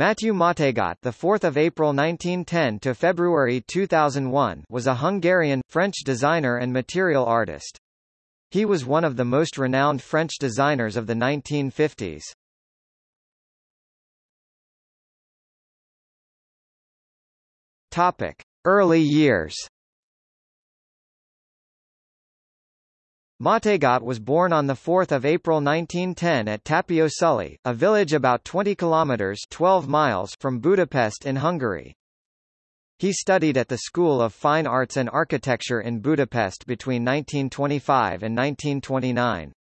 Mathieu Mategot, the 4th of April 1910 to February 2001, was a Hungarian French designer and material artist. He was one of the most renowned French designers of the 1950s. Topic: Early years. Mategot was born on 4 April 1910 at Tapio a village about 20 kilometers 12 miles from Budapest in Hungary. He studied at the School of Fine Arts and Architecture in Budapest between 1925 and 1929.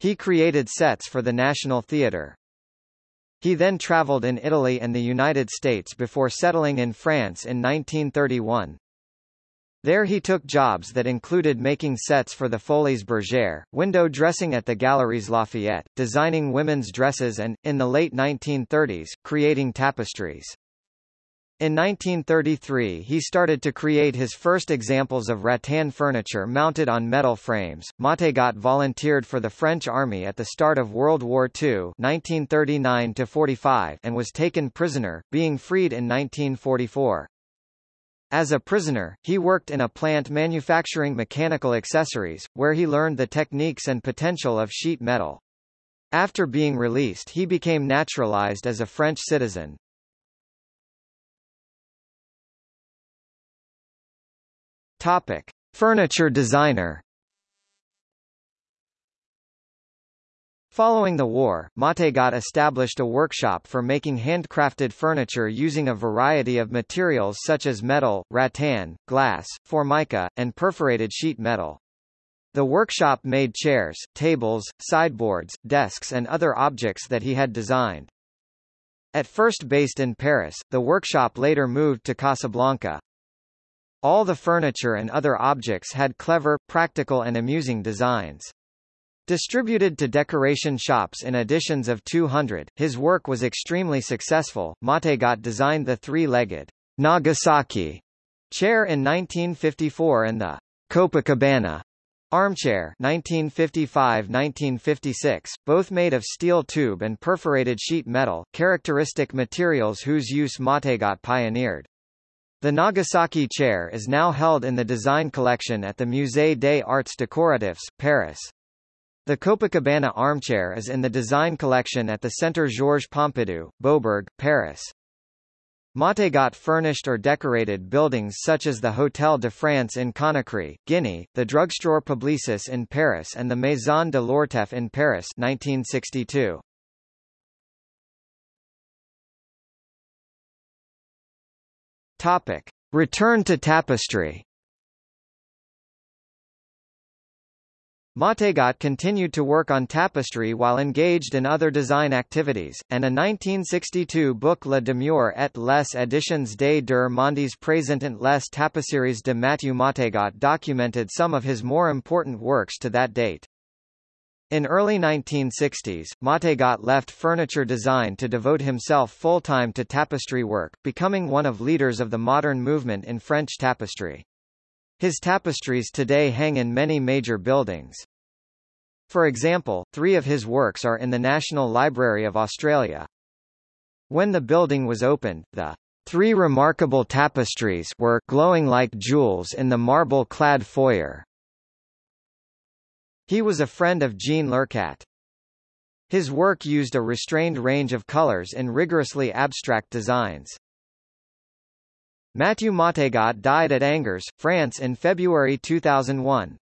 He created sets for the National Theatre. He then traveled in Italy and the United States before settling in France in 1931. There he took jobs that included making sets for the Folies Bergère, window dressing at the Galeries Lafayette, designing women's dresses and, in the late 1930s, creating tapestries. In 1933 he started to create his first examples of rattan furniture mounted on metal frames. Mategot volunteered for the French army at the start of World War II 1939 and was taken prisoner, being freed in 1944. As a prisoner, he worked in a plant manufacturing mechanical accessories, where he learned the techniques and potential of sheet metal. After being released he became naturalized as a French citizen. Topic. Furniture designer Following the war, Mategot established a workshop for making handcrafted furniture using a variety of materials such as metal, rattan, glass, formica, and perforated sheet metal. The workshop made chairs, tables, sideboards, desks and other objects that he had designed. At first based in Paris, the workshop later moved to Casablanca. All the furniture and other objects had clever, practical and amusing designs. Distributed to decoration shops in editions of 200, his work was extremely successful. Mategot designed the three-legged Nagasaki chair in 1954 and the Copacabana armchair 1955-1956, both made of steel tube and perforated sheet metal, characteristic materials whose use Mategot pioneered. The Nagasaki chair is now held in the design collection at the Musée des Arts Décoratifs, Paris. The Copacabana armchair is in the design collection at the Centre Georges Pompidou, Beaubourg, Paris. Mategot furnished or decorated buildings such as the Hôtel de France in Conakry, Guinea, the Drugstore Publicis in Paris and the Maison de l'Orfèvre in Paris 1962. Topic. Return to tapestry Mategot continued to work on tapestry while engaged in other design activities, and a 1962 book Le Demeure et les éditions des Deux Mondes présentant les tapisseries de Mathieu Mategot documented some of his more important works to that date. In early 1960s, Mategot left furniture design to devote himself full-time to tapestry work, becoming one of leaders of the modern movement in French tapestry. His tapestries today hang in many major buildings. For example, three of his works are in the National Library of Australia. When the building was opened, the three remarkable tapestries were glowing like jewels in the marble-clad foyer. He was a friend of Jean Lurcat. His work used a restrained range of colors in rigorously abstract designs. Mathieu Mategot died at Angers, France in February 2001.